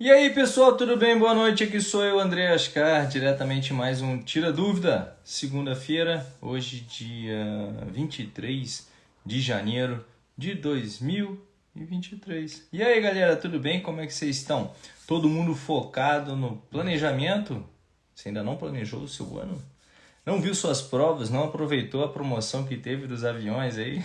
E aí pessoal, tudo bem? Boa noite, aqui sou eu, André Ascar, diretamente mais um Tira Dúvida, segunda-feira, hoje dia 23 de janeiro de 2023. E aí galera, tudo bem? Como é que vocês estão? Todo mundo focado no planejamento? Você ainda não planejou o seu ano? Não viu suas provas? Não aproveitou a promoção que teve dos aviões aí?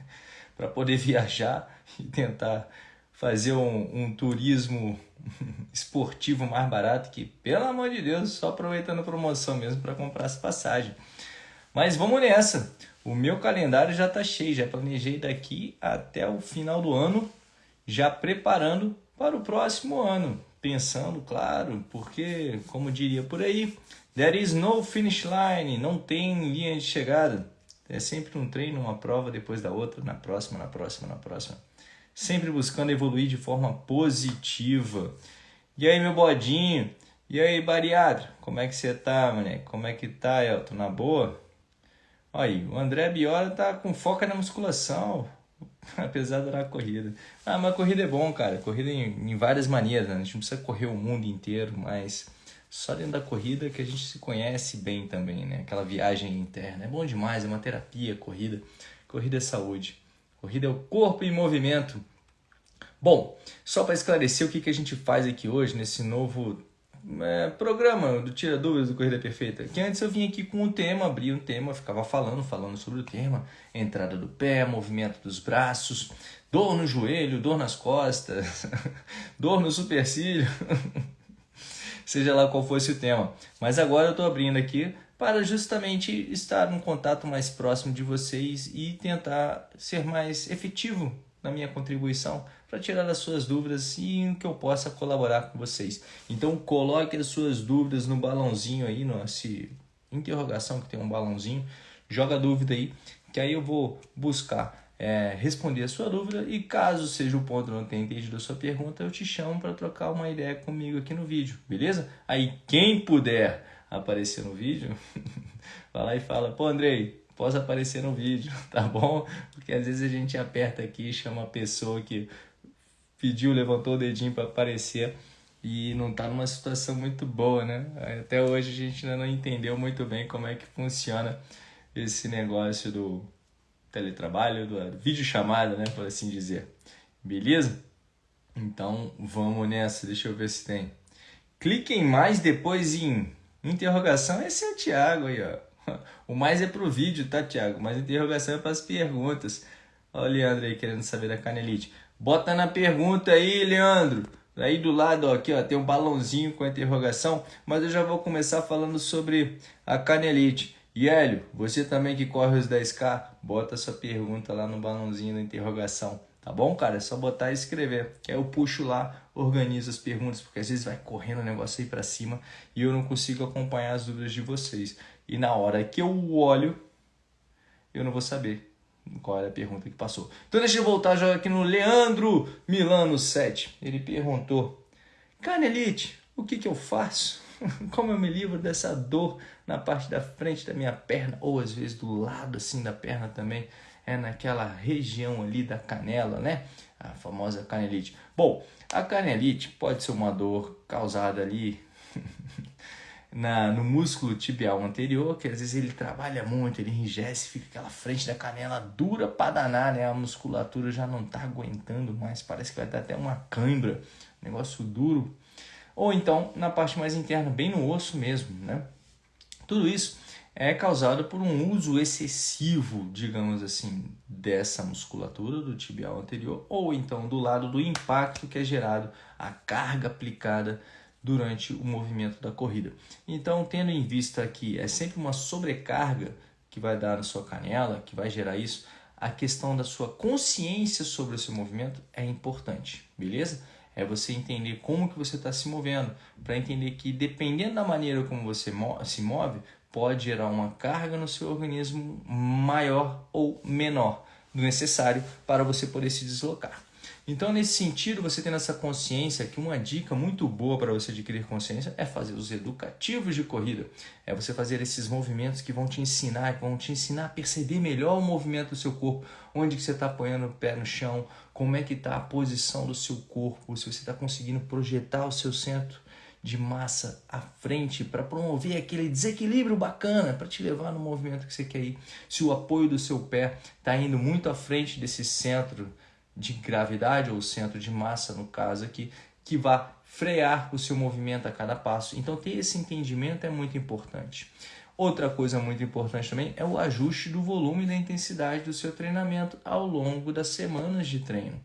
para poder viajar e tentar fazer um, um turismo esportivo mais barato que, pelo amor de Deus, só aproveitando a promoção mesmo para comprar as passagens. Mas vamos nessa. O meu calendário já está cheio, já planejei daqui até o final do ano, já preparando para o próximo ano. Pensando, claro, porque, como diria por aí, there is no finish line, não tem linha de chegada. É sempre um treino, uma prova depois da outra, na próxima, na próxima, na próxima sempre buscando evoluir de forma positiva. E aí, meu bodinho? E aí, bariatra? Como é que você tá, mané? Como é que tá, Elton? Na boa? Aí, o André Biola tá com foco na musculação, apesar da corrida. Ah, mas corrida é bom, cara. Corrida em, em várias maneiras, né? A gente não precisa correr o mundo inteiro, mas só dentro da corrida que a gente se conhece bem também, né? Aquela viagem interna. É bom demais, é uma terapia, corrida. Corrida é saúde. Corrida é o corpo em movimento. Bom, só para esclarecer o que, que a gente faz aqui hoje nesse novo é, programa do Tira Dúvidas do Corrida Perfeita. Que antes eu vinha aqui com um tema, abria um tema, ficava falando, falando sobre o tema, entrada do pé, movimento dos braços, dor no joelho, dor nas costas, dor no supercílio, seja lá qual fosse o tema. Mas agora eu estou abrindo aqui para justamente estar num contato mais próximo de vocês e tentar ser mais efetivo na minha contribuição para tirar as suas dúvidas e que eu possa colaborar com vocês. Então coloque as suas dúvidas no balãozinho aí, nossa interrogação que tem um balãozinho, joga a dúvida aí, que aí eu vou buscar é, responder a sua dúvida e caso seja o ponto não tenha entendido a sua pergunta, eu te chamo para trocar uma ideia comigo aqui no vídeo, beleza? Aí quem puder aparecer no vídeo, vai lá e fala, pô Andrei, posso aparecer no vídeo, tá bom? Porque às vezes a gente aperta aqui, chama a pessoa que pediu, levantou o dedinho para aparecer e não tá numa situação muito boa, né? Até hoje a gente ainda não entendeu muito bem como é que funciona esse negócio do teletrabalho, do vídeo chamada, né, por assim dizer. Beleza? Então, vamos nessa. Deixa eu ver se tem. Clique em mais depois em Interrogação, esse é o Thiago aí, ó. O mais é pro vídeo, tá, Thiago? Mas interrogação é para as perguntas. Olha o Leandro aí querendo saber da canelite. Bota na pergunta aí, Leandro. Aí do lado, ó, aqui, ó, tem um balãozinho com a interrogação, mas eu já vou começar falando sobre a canelite. E Hélio, você também que corre os 10K, bota sua pergunta lá no balãozinho da interrogação. Tá bom, cara? É só botar e escrever. Que aí eu puxo lá, organizo as perguntas, porque às vezes vai correndo o negócio aí para cima e eu não consigo acompanhar as dúvidas de vocês. E na hora que eu olho, eu não vou saber qual era a pergunta que passou. Então deixa eu voltar já aqui no Leandro Milano 7. Ele perguntou: Canelite, o que, que eu faço? Como eu me livro dessa dor na parte da frente da minha perna, ou às vezes do lado assim da perna também? É naquela região ali da canela, né? A famosa canelite. Bom, a canelite pode ser uma dor causada ali na, no músculo tibial anterior, que às vezes ele trabalha muito, ele enrijece, fica aquela frente da canela dura para danar, né? A musculatura já não tá aguentando mais, parece que vai dar até uma cãibra, negócio duro. Ou então na parte mais interna, bem no osso mesmo, né? Tudo isso é causado por um uso excessivo, digamos assim, dessa musculatura do tibial anterior ou então do lado do impacto que é gerado, a carga aplicada durante o movimento da corrida. Então, tendo em vista que é sempre uma sobrecarga que vai dar na sua canela, que vai gerar isso, a questão da sua consciência sobre o seu movimento é importante, beleza? É você entender como que você está se movendo, para entender que dependendo da maneira como você se move, pode gerar uma carga no seu organismo maior ou menor do necessário para você poder se deslocar. Então, nesse sentido, você tendo essa consciência, que uma dica muito boa para você adquirir consciência é fazer os educativos de corrida. É você fazer esses movimentos que vão te ensinar, que vão te ensinar a perceber melhor o movimento do seu corpo, onde que você está apoiando o pé no chão, como é que está a posição do seu corpo, se você está conseguindo projetar o seu centro de massa à frente para promover aquele desequilíbrio bacana para te levar no movimento que você quer ir. Se o apoio do seu pé está indo muito à frente desse centro de gravidade ou centro de massa, no caso aqui, que vá frear o seu movimento a cada passo. Então, ter esse entendimento é muito importante. Outra coisa muito importante também é o ajuste do volume e da intensidade do seu treinamento ao longo das semanas de treino.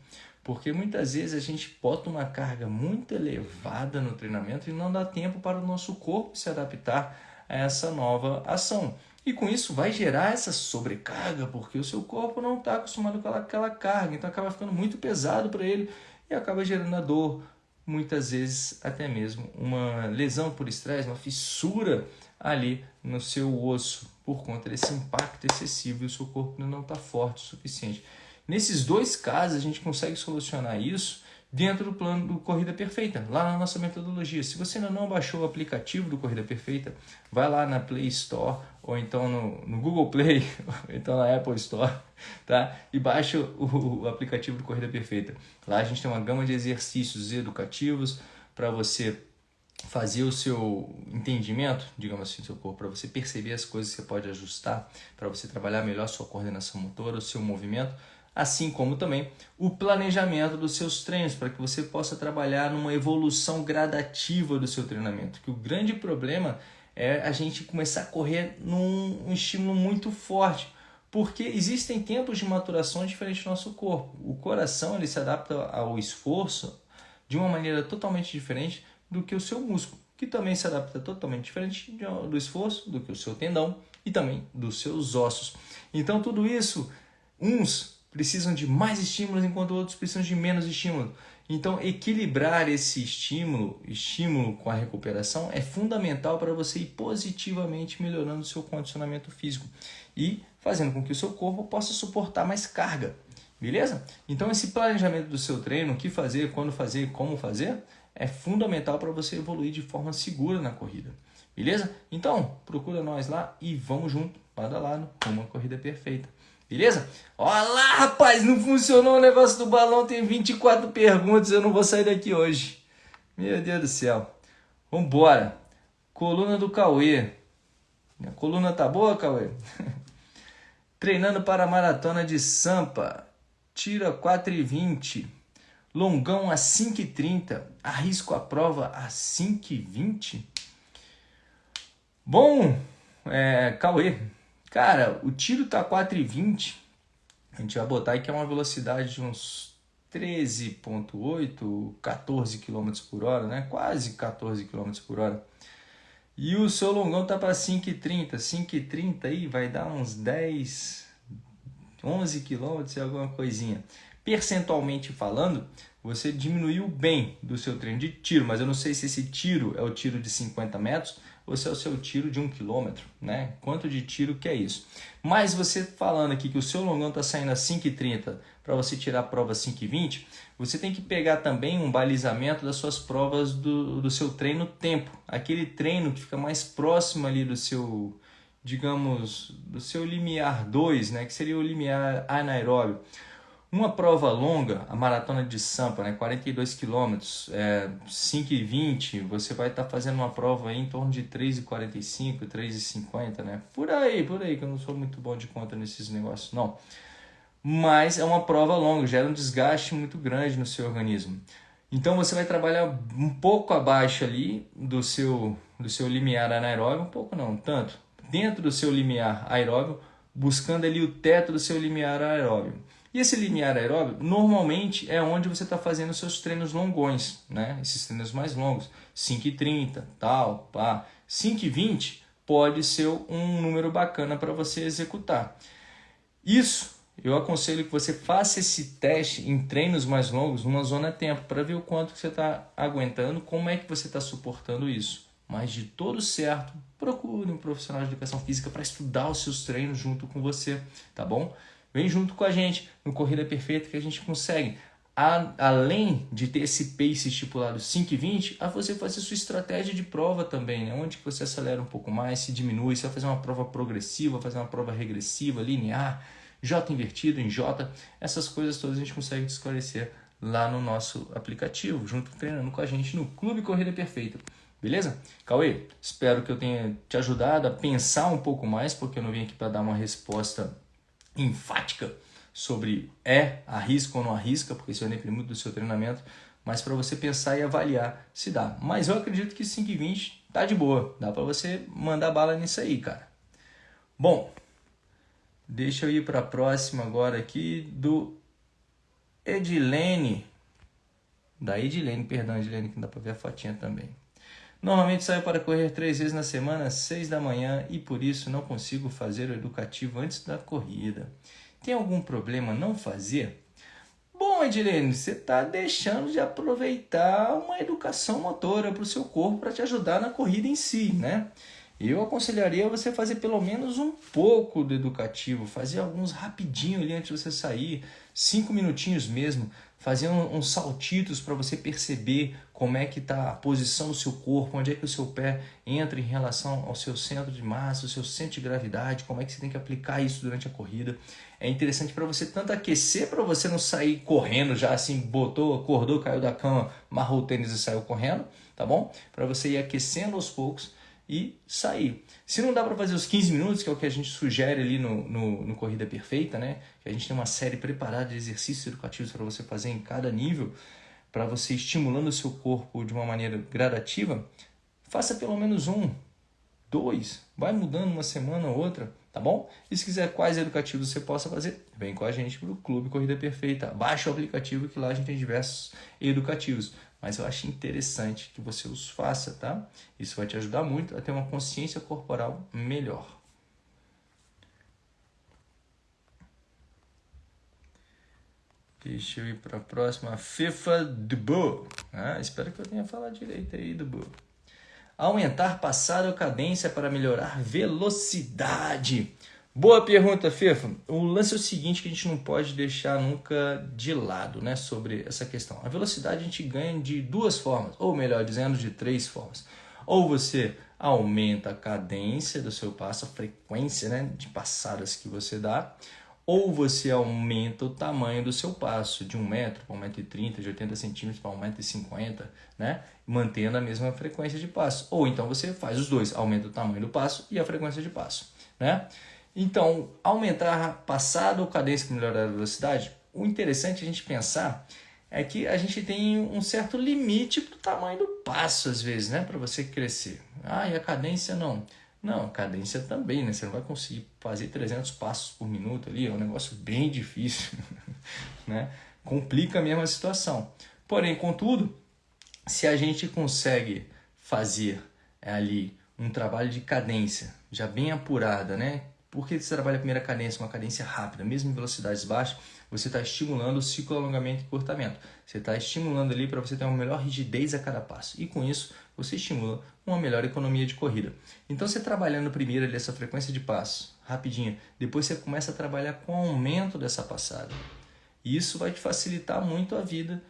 Porque muitas vezes a gente bota uma carga muito elevada no treinamento e não dá tempo para o nosso corpo se adaptar a essa nova ação. E com isso vai gerar essa sobrecarga, porque o seu corpo não está acostumado com aquela carga, então acaba ficando muito pesado para ele e acaba gerando a dor, muitas vezes até mesmo uma lesão por estresse, uma fissura ali no seu osso por conta desse impacto excessivo e o seu corpo não está forte o suficiente. Nesses dois casos, a gente consegue solucionar isso dentro do plano do Corrida Perfeita, lá na nossa metodologia. Se você ainda não baixou o aplicativo do Corrida Perfeita, vai lá na Play Store ou então no, no Google Play, ou então na Apple Store, tá? E baixa o, o aplicativo do Corrida Perfeita. Lá a gente tem uma gama de exercícios educativos para você fazer o seu entendimento, digamos assim, do seu corpo, para você perceber as coisas que você pode ajustar, para você trabalhar melhor sua coordenação motora, o seu movimento, assim como também o planejamento dos seus treinos, para que você possa trabalhar numa evolução gradativa do seu treinamento. Que o grande problema é a gente começar a correr num um estímulo muito forte, porque existem tempos de maturação diferentes no nosso corpo. O coração ele se adapta ao esforço de uma maneira totalmente diferente do que o seu músculo, que também se adapta totalmente diferente do esforço do que o seu tendão e também dos seus ossos. Então tudo isso, uns precisam de mais estímulos, enquanto outros precisam de menos estímulo. Então, equilibrar esse estímulo, estímulo com a recuperação, é fundamental para você ir positivamente melhorando o seu condicionamento físico e fazendo com que o seu corpo possa suportar mais carga. Beleza? Então, esse planejamento do seu treino, o que fazer, quando fazer, como fazer, é fundamental para você evoluir de forma segura na corrida. Beleza? Então, procura nós lá e vamos junto, lado a lado, uma corrida perfeita. Beleza? Olha lá, rapaz, não funcionou o negócio do balão, tem 24 perguntas, eu não vou sair daqui hoje. Meu Deus do céu. Vambora. Coluna do Cauê. A coluna tá boa, Cauê? Treinando para a maratona de Sampa. Tira 4,20. Longão a 5,30. Arrisco a prova a 5,20. Bom, é, Cauê, Cara, o tiro tá 4,20. A gente vai botar que é uma velocidade de uns 13.8, 14 km por hora, né? Quase 14 km por hora. E o seu longão tá para 5,30. 5,30 aí vai dar uns 10, 11 km e alguma coisinha. Percentualmente falando, você diminuiu bem do seu treino de tiro, mas eu não sei se esse tiro é o tiro de 50 metros se é o seu tiro de um quilômetro, né? Quanto de tiro que é isso? Mas você falando aqui que o seu longão está saindo a 5,30 para você tirar a prova 5,20, você tem que pegar também um balizamento das suas provas do, do seu treino tempo. Aquele treino que fica mais próximo ali do seu, digamos, do seu limiar 2, né? Que seria o limiar anaeróbio. Uma prova longa, a maratona de Sampa, né, 42 quilômetros, é, 5,20, você vai estar tá fazendo uma prova em torno de 3,45, 3,50, né? Por aí, por aí, que eu não sou muito bom de conta nesses negócios, não. Mas é uma prova longa, gera um desgaste muito grande no seu organismo. Então você vai trabalhar um pouco abaixo ali do seu, do seu limiar anaeróbio, um pouco não, tanto, dentro do seu limiar aeróbio, buscando ali o teto do seu limiar aeróbio. E esse limiar aeróbio, normalmente, é onde você está fazendo seus treinos longões, né? Esses treinos mais longos, 5,30, tal, pá. 5,20 pode ser um número bacana para você executar. Isso, eu aconselho que você faça esse teste em treinos mais longos, numa zona tempo, para ver o quanto você está aguentando, como é que você está suportando isso. Mas de todo certo, procure um profissional de educação física para estudar os seus treinos junto com você, tá bom? Vem junto com a gente no Corrida Perfeita que a gente consegue a, além de ter esse pace estipulado 5,20, a você fazer sua estratégia de prova também, né? onde você acelera um pouco mais, se diminui, você vai fazer uma prova progressiva, fazer uma prova regressiva, linear, J invertido em J, essas coisas todas a gente consegue esclarecer lá no nosso aplicativo, junto treinando com a gente no Clube Corrida Perfeita. Beleza? Cauê, espero que eu tenha te ajudado a pensar um pouco mais, porque eu não vim aqui para dar uma resposta enfática sobre é, arrisca ou não arrisca, porque isso vai depender muito do seu treinamento, mas para você pensar e avaliar se dá. Mas eu acredito que 5,20 tá de boa, dá para você mandar bala nisso aí, cara. Bom, deixa eu ir para a próxima agora aqui do Edilene. Da Edilene, perdão, Edilene, que dá para ver a fotinha também. Normalmente saio para correr três vezes na semana, às seis da manhã, e por isso não consigo fazer o educativo antes da corrida. Tem algum problema não fazer? Bom, Edilene, você está deixando de aproveitar uma educação motora para o seu corpo para te ajudar na corrida em si, né? Eu aconselharia você fazer pelo menos um pouco do educativo, fazer alguns rapidinho ali antes de você sair, cinco minutinhos mesmo, fazer uns saltitos para você perceber como é que está a posição do seu corpo, onde é que o seu pé entra em relação ao seu centro de massa, o seu centro de gravidade, como é que você tem que aplicar isso durante a corrida. É interessante para você tanto aquecer para você não sair correndo já assim, botou, acordou, caiu da cama, marrou o tênis e saiu correndo, tá bom? Para você ir aquecendo aos poucos e sair. Se não dá para fazer os 15 minutos, que é o que a gente sugere ali no, no, no Corrida Perfeita, né? Que a gente tem uma série preparada de exercícios educativos para você fazer em cada nível, para você estimulando o seu corpo de uma maneira gradativa, faça pelo menos um, dois, vai mudando uma semana ou outra, tá bom? E se quiser quais educativos você possa fazer, vem com a gente para o Clube Corrida Perfeita. Baixa o aplicativo que lá a gente tem diversos educativos. Mas eu acho interessante que você os faça, tá? Isso vai te ajudar muito a ter uma consciência corporal melhor. Deixa eu ir para a próxima. FIFA Dubu. Ah, espero que eu tenha falado direito aí, Dubu. Aumentar passada ou cadência para melhorar velocidade. Boa pergunta, Fefa. O lance é o seguinte que a gente não pode deixar nunca de lado né, sobre essa questão. A velocidade a gente ganha de duas formas, ou melhor dizendo, de três formas. Ou você aumenta a cadência do seu passo, a frequência né, de passadas que você dá, ou você aumenta o tamanho do seu passo de 1 metro para 1,30m, de 80 centímetros para 1,50m, né? mantendo a mesma frequência de passo. Ou então você faz os dois, aumenta o tamanho do passo e a frequência de passo. Né? Então, aumentar a passada ou cadência para melhorar a velocidade, o interessante a gente pensar é que a gente tem um certo limite para o tamanho do passo, às vezes, né? para você crescer. Ah, e a cadência não. Não, cadência também, né? Você não vai conseguir fazer 300 passos por minuto ali, é um negócio bem difícil, né? Complica mesmo a situação. Porém, contudo, se a gente consegue fazer ali um trabalho de cadência já bem apurada, né? Por que você trabalha a primeira cadência, uma cadência rápida, mesmo em velocidades baixas, você está estimulando o ciclo alongamento e encurtamento. Você está estimulando ali para você ter uma melhor rigidez a cada passo. E com isso, você estimula uma melhor economia de corrida. Então, você trabalhando primeiro ali essa frequência de passo, rapidinho, depois você começa a trabalhar com o aumento dessa passada. E isso vai te facilitar muito a vida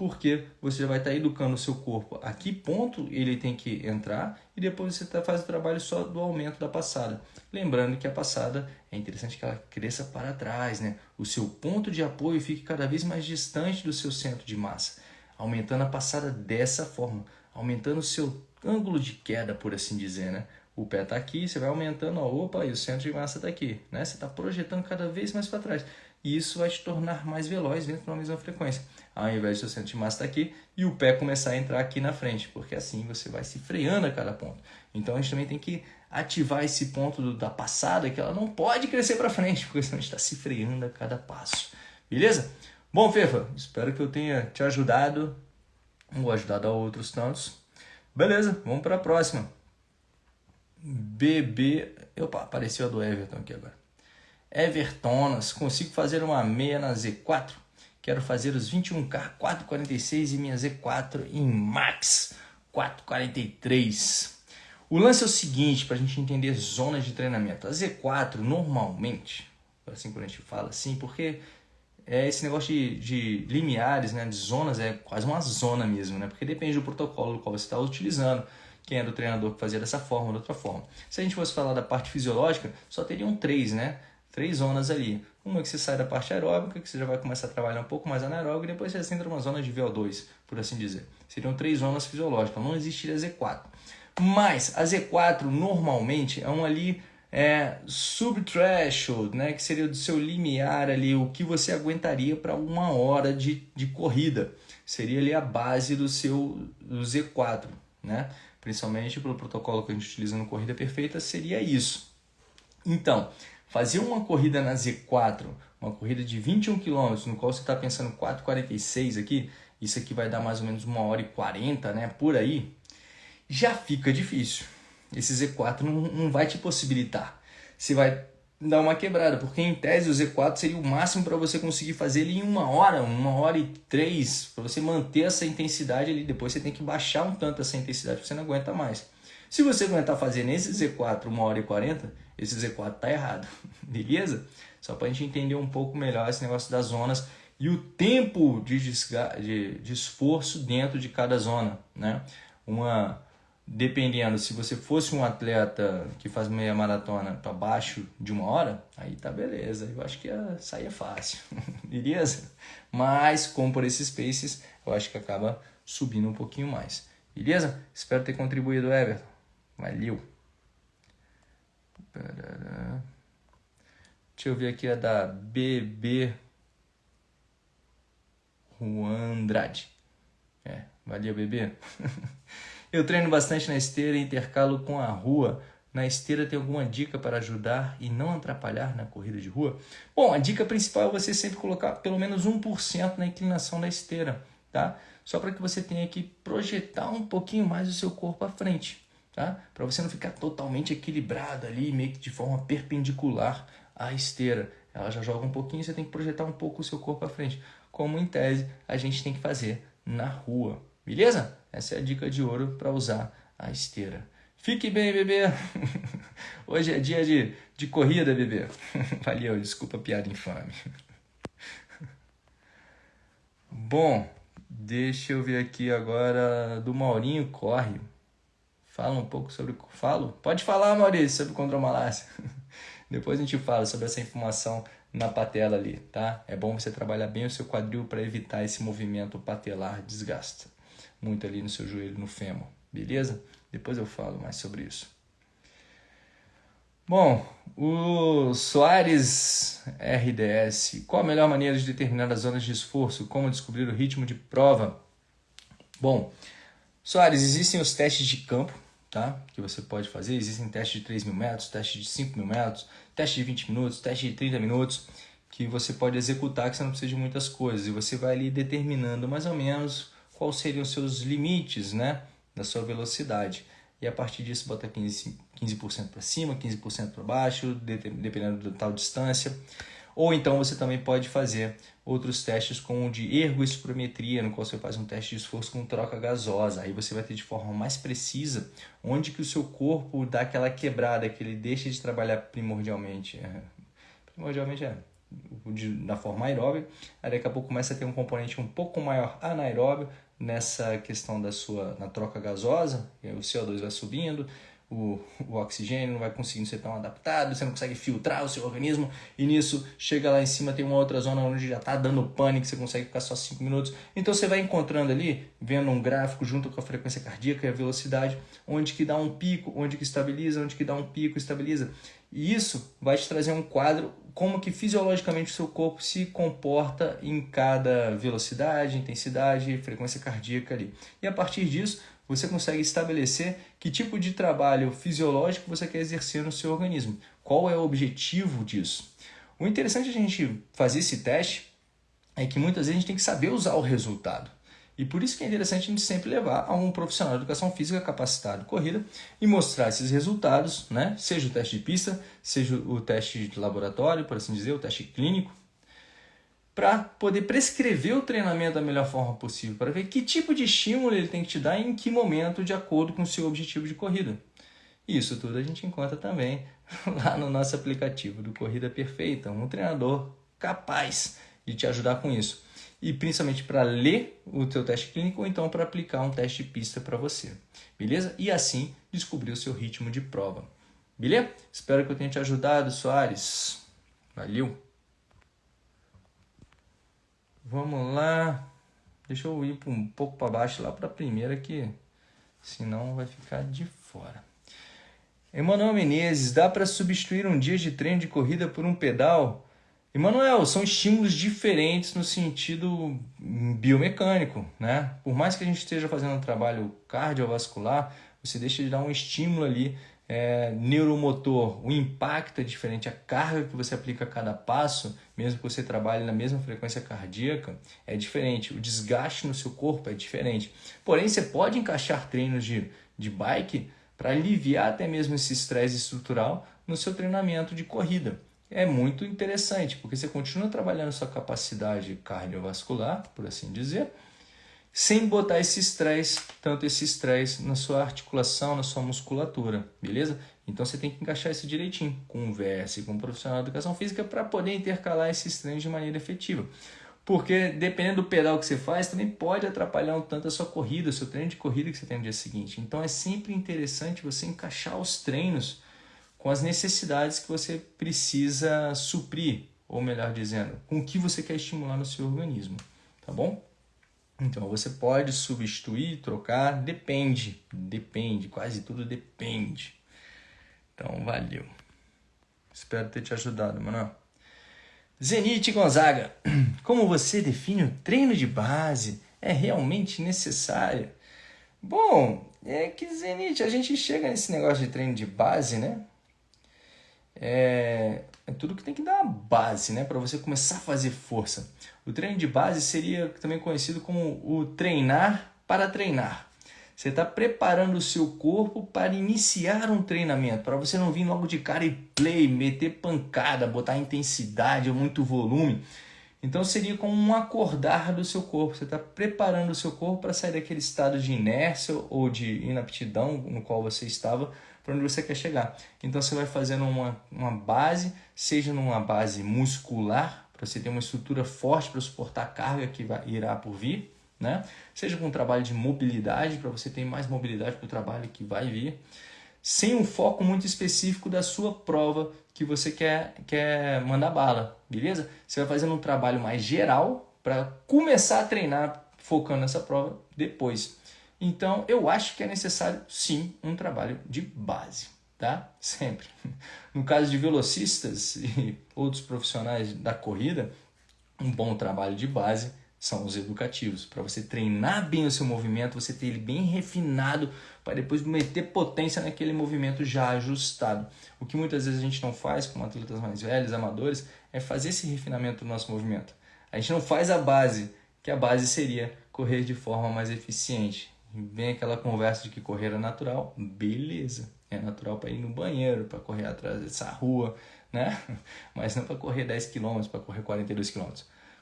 porque você vai estar educando o seu corpo a que ponto ele tem que entrar e depois você tá, faz o trabalho só do aumento da passada. Lembrando que a passada é interessante que ela cresça para trás, né? o seu ponto de apoio fique cada vez mais distante do seu centro de massa, aumentando a passada dessa forma, aumentando o seu ângulo de queda, por assim dizer. Né? O pé está aqui, você vai aumentando, ó, opa, e o centro de massa está aqui. Né? Você está projetando cada vez mais para trás e isso vai te tornar mais veloz dentro da mesma frequência. Ao invés de seu centro de massa estar aqui e o pé começar a entrar aqui na frente, porque assim você vai se freando a cada ponto. Então a gente também tem que ativar esse ponto do, da passada, que ela não pode crescer para frente, porque senão a gente está se freando a cada passo. Beleza? Bom, Fefa, espero que eu tenha te ajudado, ou ajudado a outros tantos. Beleza, vamos para a próxima. BB. Opa, apareceu a do Everton aqui agora. Evertonas, consigo fazer uma meia na Z4. Quero fazer os 21K 446 e minha Z4 em Max 443. O lance é o seguinte, para a gente entender zonas de treinamento. A Z4 normalmente, assim quando a gente fala assim, porque é esse negócio de, de limiares, né, de zonas, é quase uma zona mesmo, né? Porque depende do protocolo qual você está utilizando, quem era o treinador que fazia dessa forma ou de outra forma. Se a gente fosse falar da parte fisiológica, só teriam três, né? Três zonas ali. Uma que você sai da parte aeróbica, que você já vai começar a trabalhar um pouco mais anaeróbico, e depois você entra numa zona de VO2, por assim dizer. Seriam três zonas fisiológicas, não existiria Z4. Mas a Z4 normalmente é um ali é, subthreshold, né, que seria do seu limiar ali, o que você aguentaria para uma hora de, de corrida. Seria ali a base do seu do Z4, né? Principalmente pelo protocolo que a gente utiliza no Corrida Perfeita, seria isso. Então, fazer uma corrida na Z4, uma corrida de 21 km, no qual você está pensando 4,46 aqui, isso aqui vai dar mais ou menos uma hora e 40, né, por aí, já fica difícil esse Z4 não, não vai te possibilitar. Você vai dar uma quebrada, porque em tese o Z4 seria o máximo para você conseguir fazer ele em uma hora, uma hora e três, para você manter essa intensidade ali. Depois você tem que baixar um tanto essa intensidade, você não aguenta mais. Se você aguentar fazer nesse Z4 uma hora e 40, esse Z4 tá errado, beleza? Só para a gente entender um pouco melhor esse negócio das zonas e o tempo de, de, de esforço dentro de cada zona, né? Uma dependendo, se você fosse um atleta que faz meia maratona para baixo de uma hora, aí tá beleza. Eu acho que ia sair fácil, beleza? Mas, como por esses paces, eu acho que acaba subindo um pouquinho mais, beleza? Espero ter contribuído, Everton. Valeu! Deixa eu ver aqui a da BB Juan Andrade. É, valeu, bebê. Eu treino bastante na esteira e intercalo com a rua. Na esteira tem alguma dica para ajudar e não atrapalhar na corrida de rua? Bom, a dica principal é você sempre colocar pelo menos 1% na inclinação da esteira, tá? Só para que você tenha que projetar um pouquinho mais o seu corpo à frente, tá? Para você não ficar totalmente equilibrado ali, meio que de forma perpendicular à esteira. Ela já joga um pouquinho, você tem que projetar um pouco o seu corpo à frente, como em tese a gente tem que fazer na rua, beleza? Essa é a dica de ouro para usar a esteira. Fique bem, bebê! Hoje é dia de, de corrida, bebê. Valeu, desculpa a piada infame. Bom, deixa eu ver aqui agora do Maurinho Corre. Fala um pouco sobre. Falo? Pode falar, Maurício, sobre condromalácia. Depois a gente fala sobre essa informação na patela ali, tá? É bom você trabalhar bem o seu quadril para evitar esse movimento patelar desgasta muito ali no seu joelho, no fêmur, beleza? Depois eu falo mais sobre isso. Bom, o Soares RDS. Qual a melhor maneira de determinar as zonas de esforço? Como descobrir o ritmo de prova? Bom, Soares, existem os testes de campo, tá? Que você pode fazer. Existem testes de 3 mil metros, testes de 5 mil metros, teste de 20 minutos, teste de 30 minutos, que você pode executar que você não precisa de muitas coisas. E você vai ali determinando mais ou menos quais seriam os seus limites né, da sua velocidade. E a partir disso, bota 15%, 15 para cima, 15% para baixo, dependendo da tal distância. Ou então você também pode fazer outros testes como o de ergospirometria, no qual você faz um teste de esforço com troca gasosa. Aí você vai ter de forma mais precisa onde que o seu corpo dá aquela quebrada, que ele deixa de trabalhar primordialmente. É, primordialmente é na forma aeróbica, aí daqui a pouco começa a ter um componente um pouco maior anaeróbio, nessa questão da sua na troca gasosa, o CO2 vai subindo, o, o oxigênio não vai conseguindo ser tão adaptado, você não consegue filtrar o seu organismo, e nisso chega lá em cima, tem uma outra zona onde já está dando pânico, você consegue ficar só 5 minutos. Então você vai encontrando ali, vendo um gráfico junto com a frequência cardíaca e a velocidade, onde que dá um pico, onde que estabiliza, onde que dá um pico, estabiliza. E isso vai te trazer um quadro como que fisiologicamente o seu corpo se comporta em cada velocidade, intensidade, frequência cardíaca ali. E a partir disso, você consegue estabelecer que tipo de trabalho fisiológico você quer exercer no seu organismo. Qual é o objetivo disso? O interessante de a gente fazer esse teste é que muitas vezes a gente tem que saber usar o resultado. E por isso que é interessante a gente sempre levar a um profissional de educação física capacitado corrida e mostrar esses resultados, né? seja o teste de pista, seja o teste de laboratório, por assim dizer, o teste clínico, para poder prescrever o treinamento da melhor forma possível, para ver que tipo de estímulo ele tem que te dar e em que momento, de acordo com o seu objetivo de corrida. Isso tudo a gente encontra também lá no nosso aplicativo do Corrida Perfeita, um treinador capaz de te ajudar com isso. E principalmente para ler o teu teste clínico ou então para aplicar um teste de pista para você. Beleza? E assim descobrir o seu ritmo de prova. Beleza? Espero que eu tenha te ajudado, Soares. Valeu! Vamos lá. Deixa eu ir um pouco para baixo lá para a primeira que senão vai ficar de fora. Emanuel Menezes, dá para substituir um dia de treino de corrida por um pedal? Emanuel, são estímulos diferentes no sentido biomecânico, né? Por mais que a gente esteja fazendo um trabalho cardiovascular, você deixa de dar um estímulo ali é, neuromotor, o impacto é diferente, a carga que você aplica a cada passo, mesmo que você trabalhe na mesma frequência cardíaca, é diferente, o desgaste no seu corpo é diferente. Porém, você pode encaixar treinos de, de bike para aliviar até mesmo esse estresse estrutural no seu treinamento de corrida. É muito interessante, porque você continua trabalhando sua capacidade cardiovascular, por assim dizer, sem botar esse estresse, tanto esse estresse na sua articulação, na sua musculatura, beleza? Então você tem que encaixar isso direitinho. Converse com um profissional de educação física para poder intercalar esses treinos de maneira efetiva. Porque dependendo do pedal que você faz, também pode atrapalhar um tanto a sua corrida, o seu treino de corrida que você tem no dia seguinte. Então é sempre interessante você encaixar os treinos com as necessidades que você precisa suprir, ou melhor dizendo, com o que você quer estimular no seu organismo, tá bom? Então você pode substituir, trocar, depende, depende, quase tudo depende. Então valeu. Espero ter te ajudado, mano. Zenite Gonzaga, como você define o treino de base? É realmente necessário? Bom, é que Zenite, a gente chega nesse negócio de treino de base, né? É, é tudo que tem que dar base, né? Para você começar a fazer força. O treino de base seria também conhecido como o treinar para treinar. Você está preparando o seu corpo para iniciar um treinamento, para você não vir logo de cara e play, meter pancada, botar intensidade ou muito volume. Então seria como um acordar do seu corpo. Você está preparando o seu corpo para sair daquele estado de inércia ou de inaptidão no qual você estava para onde você quer chegar. Então você vai fazendo uma, uma base, seja numa base muscular, para você ter uma estrutura forte para suportar a carga que vai, irá por vir, né? seja com um trabalho de mobilidade, para você ter mais mobilidade para o trabalho que vai vir, sem um foco muito específico da sua prova que você quer, quer mandar bala, beleza? Você vai fazendo um trabalho mais geral para começar a treinar focando nessa prova depois. Então, eu acho que é necessário, sim, um trabalho de base, tá? Sempre. No caso de velocistas e outros profissionais da corrida, um bom trabalho de base são os educativos, para você treinar bem o seu movimento, você ter ele bem refinado, para depois meter potência naquele movimento já ajustado. O que muitas vezes a gente não faz com atletas mais velhos, amadores, é fazer esse refinamento do nosso movimento. A gente não faz a base, que a base seria correr de forma mais eficiente. Vem aquela conversa de que correr é natural, beleza. É natural para ir no banheiro, para correr atrás dessa rua, né? Mas não para correr 10 km, para correr 42 km.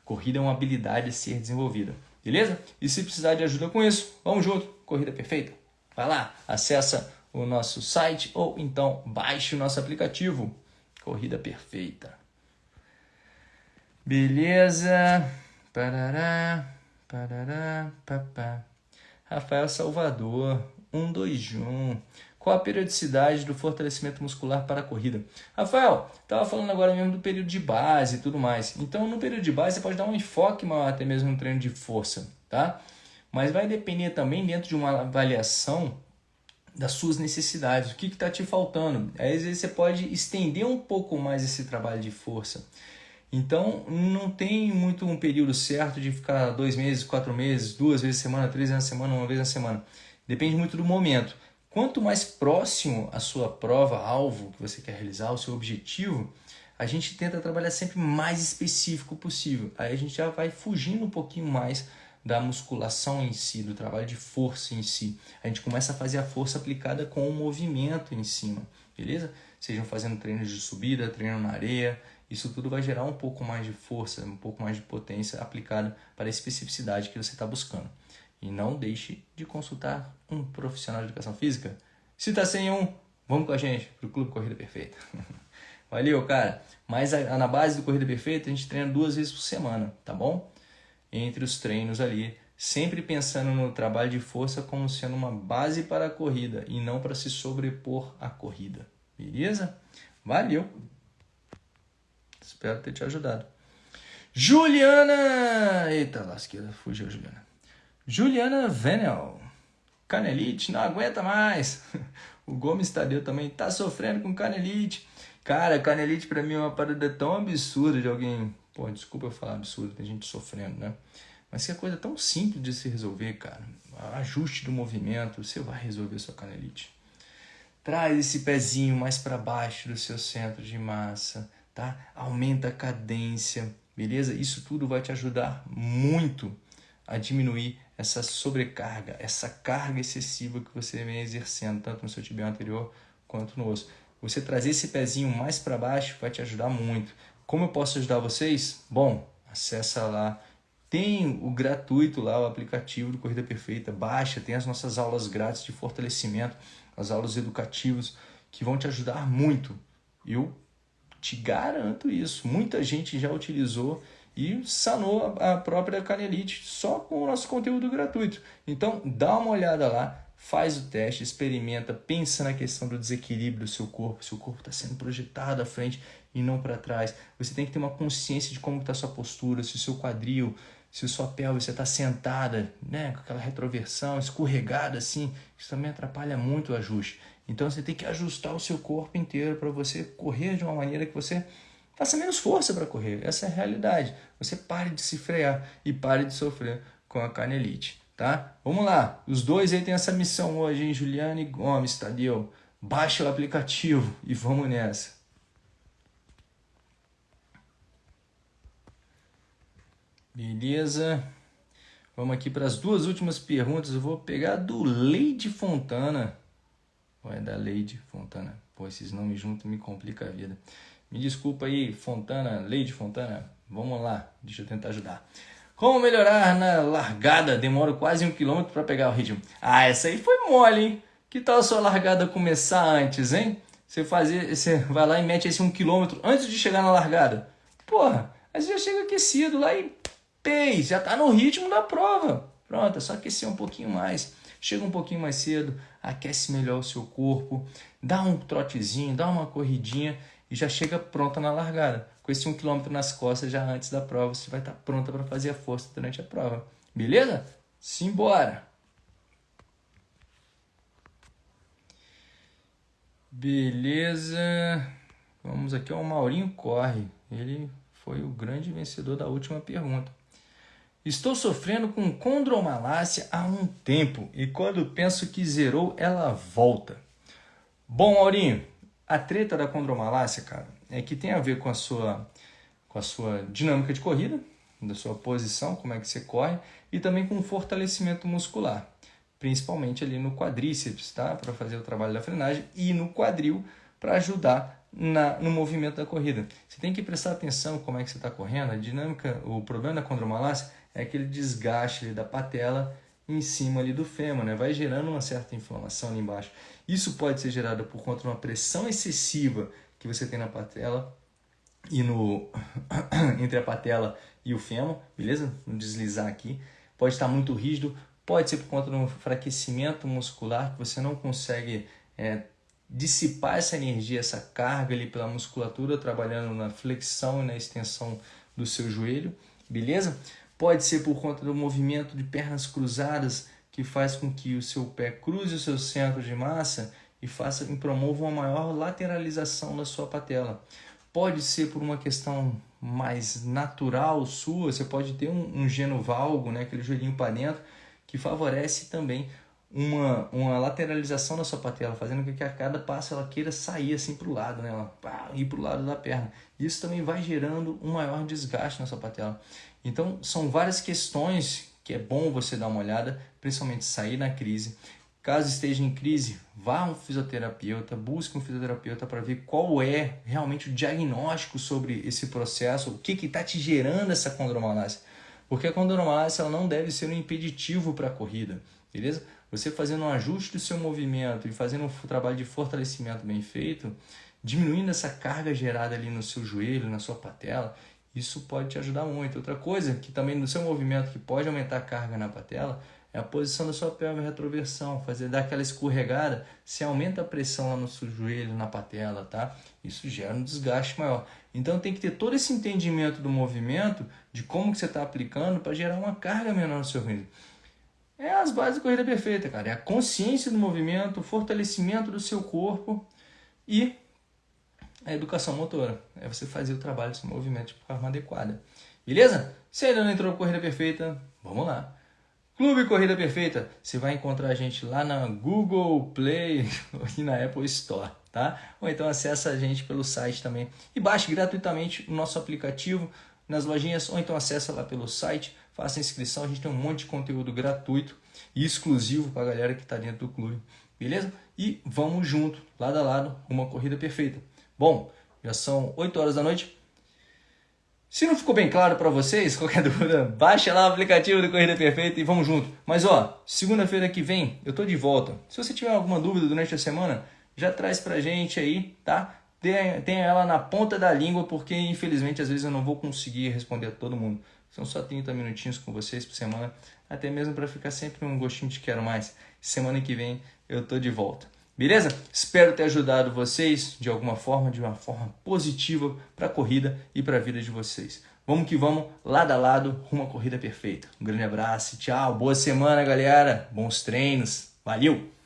Corrida é uma habilidade a ser desenvolvida, beleza? E se precisar de ajuda com isso, vamos junto, Corrida Perfeita. Vai lá, acessa o nosso site ou então baixe o nosso aplicativo, Corrida Perfeita. Beleza? Parará, parará, papá. Rafael Salvador, 121. Qual a periodicidade do fortalecimento muscular para a corrida? Rafael, estava falando agora mesmo do período de base e tudo mais. Então, no período de base, você pode dar um enfoque maior até mesmo no treino de força, tá? Mas vai depender também dentro de uma avaliação das suas necessidades, o que está te faltando. Aí, às vezes você pode estender um pouco mais esse trabalho de força. Então, não tem muito um período certo de ficar dois meses, quatro meses, duas vezes a semana, três vezes a semana, uma vez a semana. Depende muito do momento. Quanto mais próximo a sua prova, alvo que você quer realizar, o seu objetivo, a gente tenta trabalhar sempre mais específico possível. Aí a gente já vai fugindo um pouquinho mais da musculação em si, do trabalho de força em si. A gente começa a fazer a força aplicada com o movimento em cima, beleza? Sejam fazendo treinos de subida, treino na areia, isso tudo vai gerar um pouco mais de força, um pouco mais de potência aplicada para a especificidade que você está buscando. E não deixe de consultar um profissional de educação física. Se está sem um, vamos com a gente para o Clube Corrida Perfeita. Valeu, cara. Mas na base do Corrida Perfeita, a gente treina duas vezes por semana, tá bom? Entre os treinos ali, sempre pensando no trabalho de força como sendo uma base para a corrida e não para se sobrepor à corrida. Beleza? Valeu! Espero ter te ajudado. Juliana! Eita, lasqueira, fugiu, Juliana. Juliana Venel. Canelite, não aguenta mais. O Gomes Tadeu também tá sofrendo com canelite. Cara, canelite para mim é uma parada tão absurda de alguém. Pô, desculpa eu falar absurdo, tem gente sofrendo, né? Mas que é coisa tão simples de se resolver, cara. Ajuste do movimento, você vai resolver sua canelite. Traz esse pezinho mais para baixo do seu centro de massa, tá? Aumenta a cadência, beleza? Isso tudo vai te ajudar muito a diminuir essa sobrecarga, essa carga excessiva que você vem exercendo, tanto no seu tibial anterior quanto no osso. Você trazer esse pezinho mais para baixo vai te ajudar muito. Como eu posso ajudar vocês? Bom, acessa lá. Tem o gratuito lá, o aplicativo do Corrida Perfeita. Baixa, tem as nossas aulas grátis de fortalecimento, as aulas educativas que vão te ajudar muito. Eu te garanto isso. Muita gente já utilizou e sanou a própria canelite só com o nosso conteúdo gratuito. Então, dá uma olhada lá, faz o teste, experimenta, pensa na questão do desequilíbrio do seu corpo, se o corpo está sendo projetado à frente e não para trás. Você tem que ter uma consciência de como está a sua postura, se o seu quadril, se a sua pelve está sentada, né, com aquela retroversão, escorregada assim, isso também atrapalha muito o ajuste. Então você tem que ajustar o seu corpo inteiro para você correr de uma maneira que você Faça menos força para correr. Essa é a realidade. Você pare de se frear e pare de sofrer com a canelite, tá? Vamos lá. Os dois aí têm essa missão hoje, hein? Juliane Gomes, Tadeu. Baixa o aplicativo e vamos nessa. Beleza. Vamos aqui para as duas últimas perguntas. Eu vou pegar do Leide Fontana. Vai da Leide Fontana. Pô, esses nomes juntos me complicam a vida. Me desculpa aí, Fontana, Leide Fontana. Vamos lá, deixa eu tentar ajudar. Como melhorar na largada? Demoro quase um quilômetro para pegar o ritmo. Ah, essa aí foi mole, hein? Que tal a sua largada começar antes, hein? Você, fazer, você vai lá e mete esse um quilômetro antes de chegar na largada. Porra, aí você já chega aquecido lá e pei, já tá no ritmo da prova. Pronto, é só aquecer um pouquinho mais. Chega um pouquinho mais cedo, aquece melhor o seu corpo, dá um trotezinho, dá uma corridinha e já chega pronta na largada. Com esse um quilômetro nas costas já antes da prova, você vai estar pronta para fazer a força durante a prova. Beleza? Simbora! Beleza. Vamos aqui ao Maurinho Corre. Ele foi o grande vencedor da última pergunta. Estou sofrendo com condromalácia há um tempo e quando penso que zerou, ela volta. Bom, Maurinho, a treta da condromalácia, cara, é que tem a ver com a sua, com a sua dinâmica de corrida, da sua posição, como é que você corre, e também com o fortalecimento muscular, principalmente ali no quadríceps, tá? Para fazer o trabalho da frenagem e no quadril para ajudar na, no movimento da corrida. Você tem que prestar atenção como é que você está correndo. A dinâmica, o problema da condromalácia é aquele desgaste da patela em cima ali do fêmur, né? Vai gerando uma certa inflamação ali embaixo. Isso pode ser gerado por conta de uma pressão excessiva que você tem na patela e no entre a patela e o fêmur, beleza? No deslizar aqui. Pode estar muito rígido, pode ser por conta de um enfraquecimento muscular que você não consegue é, dissipar essa energia, essa carga ali pela musculatura, trabalhando na flexão e na extensão do seu joelho, beleza? Pode ser por conta do movimento de pernas cruzadas que faz com que o seu pé cruze o seu centro de massa e faça e promova uma maior lateralização da sua patela. Pode ser por uma questão mais natural sua, você pode ter um, um genovalgo, né, aquele joelhinho para dentro, que favorece também uma, uma lateralização da sua patela, fazendo com que a cada passo ela queira sair assim para o lado, né? ela, pá, ir para o lado da perna. Isso também vai gerando um maior desgaste na sua patela. Então, são várias questões que é bom você dar uma olhada, principalmente sair na crise. Caso esteja em crise, vá a um fisioterapeuta, busque um fisioterapeuta para ver qual é realmente o diagnóstico sobre esse processo, o que está te gerando essa condromalácia. Porque a condromalácia ela não deve ser um impeditivo para a corrida, beleza? Você fazendo um ajuste do seu movimento e fazendo um trabalho de fortalecimento bem feito, diminuindo essa carga gerada ali no seu joelho, na sua patela, isso pode te ajudar muito. Outra coisa que também no seu movimento que pode aumentar a carga na patela é a posição da sua pelve retroversão, fazer dar aquela escorregada, se aumenta a pressão lá no seu joelho, na patela, tá? Isso gera um desgaste maior. Então tem que ter todo esse entendimento do movimento, de como que você está aplicando para gerar uma carga menor no seu organismo. É as bases da corrida perfeita, cara. É a consciência do movimento, o fortalecimento do seu corpo e a educação motora. É você fazer o trabalho desse movimento de forma adequada. Beleza? Se ainda não entrou no Corrida Perfeita, vamos lá. Clube Corrida Perfeita, você vai encontrar a gente lá na Google Play e na Apple Store, tá? Ou então acessa a gente pelo site também e baixe gratuitamente o nosso aplicativo nas lojinhas, ou então acessa lá pelo site, faça inscrição, a gente tem um monte de conteúdo gratuito e exclusivo para a galera que está dentro do clube, beleza? E vamos junto, lado a lado, uma corrida perfeita. Bom, já são 8 horas da noite, se não ficou bem claro para vocês, qualquer dúvida, baixa lá o aplicativo do Corrida Perfeita e vamos junto. Mas ó, segunda-feira que vem eu tô de volta. Se você tiver alguma dúvida durante a semana, já traz pra gente aí, tá? Tenha ela na ponta da língua, porque infelizmente às vezes eu não vou conseguir responder a todo mundo. São só 30 minutinhos com vocês por semana, até mesmo para ficar sempre um gostinho de quero mais. Semana que vem eu tô de volta. Beleza? Espero ter ajudado vocês de alguma forma, de uma forma positiva para a corrida e para a vida de vocês. Vamos que vamos, lado a lado, rumo corrida perfeita. Um grande abraço, tchau, boa semana, galera, bons treinos, valeu!